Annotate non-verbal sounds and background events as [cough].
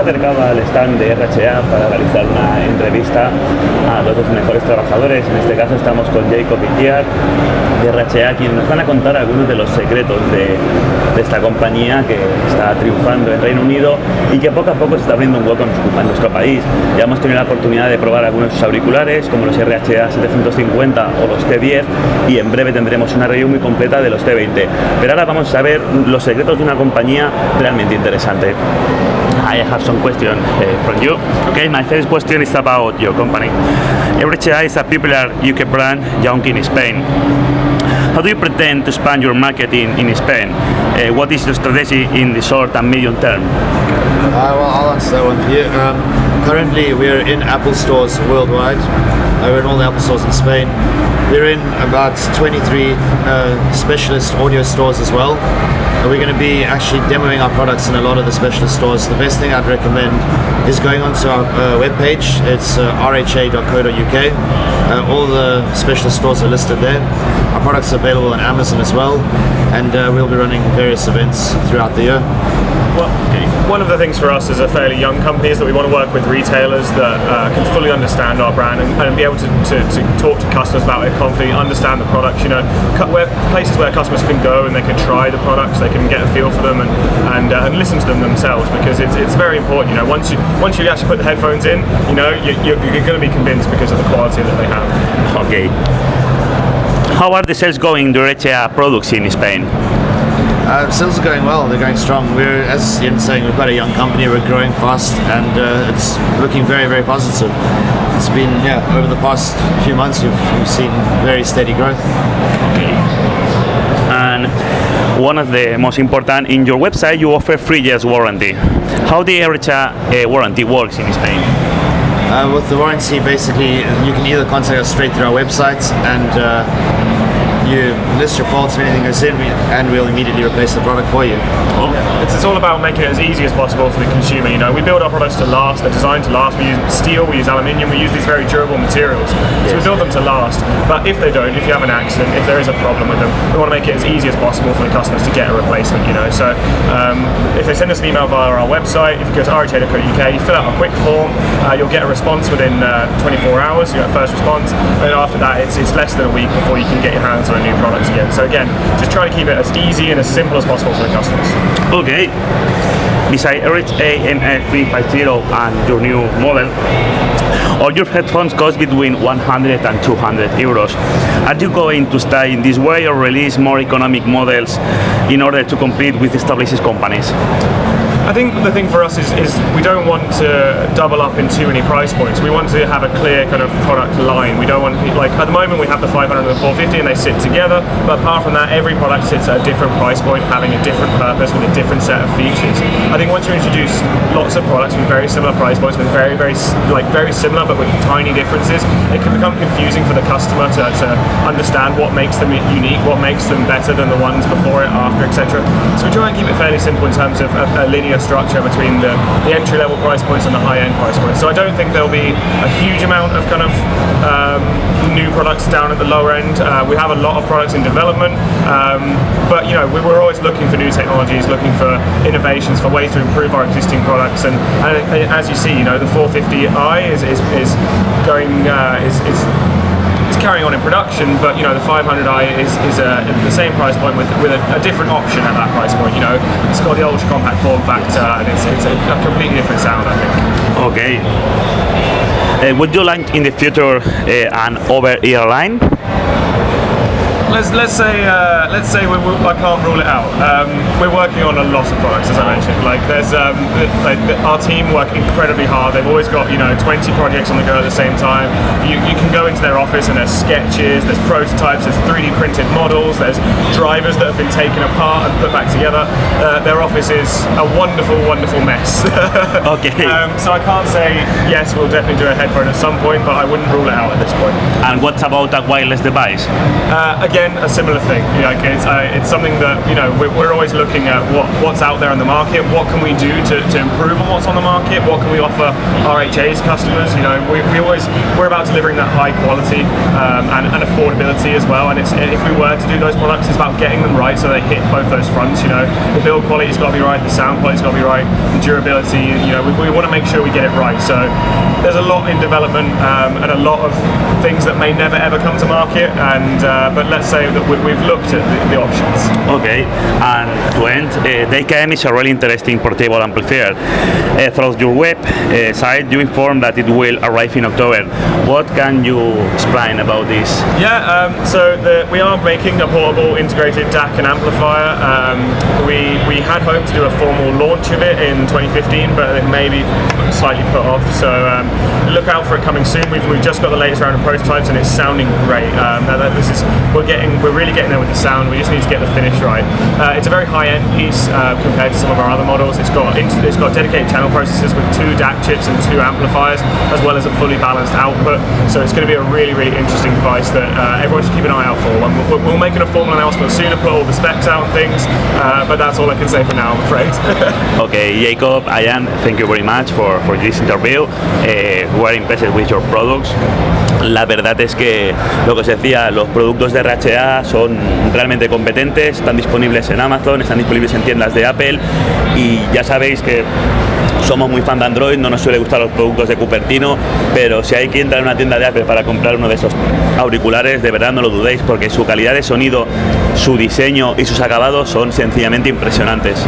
acercado al stand de RHA para realizar una entrevista a dos mejores trabajadores. En este caso estamos con Jacob Itiar de RHA, quienes nos van a contar algunos de los secretos de, esta compañía que está triunfando en Reino Unido y que poco a poco se está abriendo un hueco en nuestro país. Ya hemos tenido la oportunidad de probar algunos de sus auriculares, como los RHA 750 o los T10, y en breve tendremos una review muy completa de los T20. Pero ahora vamos a ver los secretos de una compañía realmente interesante. I have some questions uh, from you. Okay, my first question is about your company. RHA is a popular UK brand young in Spain. How do you pretend to expand your market in, in Spain? Uh, what is your strategy in the short and medium term? Uh, well, I'll answer that one for you. Um, currently, we're in Apple stores worldwide. In all the Apple stores in Spain. We're in about 23 uh, specialist audio stores as well. And we're going to be actually demoing our products in a lot of the specialist stores. The best thing I'd recommend is going onto our uh, webpage. It's uh, rha.co.uk. Uh, all the specialist stores are listed there. Our products are available on Amazon as well, and uh, we'll be running various events throughout the year. Well, one of the things for us as a fairly young company is that we want to work with retailers that uh, can fully understand our brand and, and be able to, to, to, talk to customers about it confidently, understand the products. You know, where, places where customers can go and they can try the products, they can get a feel for them and and, uh, and listen to them themselves because it's, it's very important. You know, once you once you actually put the headphones in, you know, you, you're, going to be convinced because of the quality that they have. Okay. How are the sales going RHA products in Spain? Uh, sales are going well. They're going strong. We're, as Ian's saying, we're quite a young company. We're growing fast, and uh, it's looking very, very positive. It's been, yeah, over the past few months, we've, we've seen very steady growth. Okay. And one of the most important in your website, you offer three years warranty. How the RHA uh, warranty works in Spain? Uh, with the warranty, basically, you can either contact us straight through our website and uh, you list your faults or anything goes in, and we'll immediately replace the product for you. It's, it's, all about making it as easy as possible for the consumer. You know, we build our products to last. They're designed to last. We use steel, we use aluminium, we use these very durable materials. So we build them to last. But if they don't, if you have an accident, if there is a problem with them, we want to make it as easy as possible for the customers to get a replacement. You know, so um, if they send us an email via our website, if you go to rha.co.uk, you fill out a quick form, uh, you'll get a response within uh, 24 hours. You get a first response, and after that, it's, it's less than a week before you can get your hands on new product again. So again, just try to keep it as easy and as simple as possible for the customers. Okay. Besides RHA-MA350 and your new model, all your headphones cost between 100 and 200 euros. Are you going to stay in this way or release more economic models in order to compete with established companies? I think the thing for us is, is we don't want to double up in too many price points. We want to have a clear kind of product line. We don't want like at the moment we have the 500 and the 450 and they sit together, but apart from that every product sits at a different price point having a different purpose with a different set of features. I think once you introduce lots of products with very similar price points with very very like very similar but with tiny differences, it can become confusing for the customer to, to understand what makes them unique, what makes them better than the ones before it, after, etc. So we try and keep it fairly simple in terms of a, a linear structure between the, the entry level price points and the high end price points. So I don't think there'll be a huge amount of kind of um, new products down at the lower end. Uh, we have a lot of products in development, um, but you know we, are always looking for new technologies, looking for innovations, for ways to improve our existing products. And, and as you see, you know the 450i is, is, is going uh, is, is carrying on in production, but you know the 500i is, is a, the same price point with, with a, a, different option at that price point. You know, it's got the ultra compact form factor, and it's, it's a, a completely different sound, I think. Okay. Uh, would you like in the future uh, an over-ear line? Let's let's say uh, let's say we, we, I can't rule it out. Um, we're working on a lot of products, as I mentioned. Like there's um, like, our team work incredibly hard. They've always got you know 20 projects on the go at the same time. You, you can go into their office and there's sketches, there's prototypes, there's 3D printed models, there's drivers that have been taken apart and put back together. Uh, their office is a wonderful, wonderful mess. [laughs] okay. Um, so I can't say yes, we'll definitely do a headphone at some point, but I wouldn't rule it out at this point. And what about a wireless device? Uh, again again, a similar thing. Like it's, uh, it's something that you know we're, we're always looking at what, what's out there in the market. What can we do to, to improve on what's on the market? What can we offer RHA's customers? You know, we, we always we're about delivering that high quality um, and, and affordability as well. And it's if we were to do those products, it's about getting them right so they hit both those fronts. You know, the build quality's got to be right, the sound quality's got to be right, the durability. You know, we, we want to make sure we get it right. So there's a lot in development um, and a lot of things that may never ever come to market. And uh, but let's say that we, we've looked at the, the options. Okay, and to end, uh, Dacamp is a really interesting portable amplifier. Uh, through your web uh, site, you inform that it will arrive in October. What can you explain about this? Yeah, um, so the, we are making a portable integrated DAC and amplifier. Um, we, we had hoped to do a formal launch of it in 2015, but it may be slightly put off. So um, look out for it coming soon. We've, we've just got the latest round of prototypes and it's sounding great. Um, this is we're getting we're really getting there with the sound. We just need to get the finish right. Uh, it's a very high-end piece uh, compared to some of our other models. It's got it's got dedicated channel processors with two DAC chips and two amplifiers, as well as a fully balanced output. So it's going to be a really really interesting device that uh, everyone should keep an eye out for. We'll, we'll make it a formal announcement soon and put all the specs out and things. Uh, but that's all I can say for now, I'm afraid. [laughs] okay, Jacob, Ian, thank you very much for, for this interview. Uh, we're impressed with your products. La verdad es que lo que os decía, los productos de Son realmente competentes, están disponibles en Amazon, están disponibles en tiendas de Apple y ya sabéis que somos muy fan de Android, no nos suele gustar los productos de Cupertino, pero si hay que entrar en una tienda de Apple para comprar uno de esos auriculares, de verdad no lo dudéis, porque su calidad de sonido, su diseño y sus acabados son sencillamente impresionantes.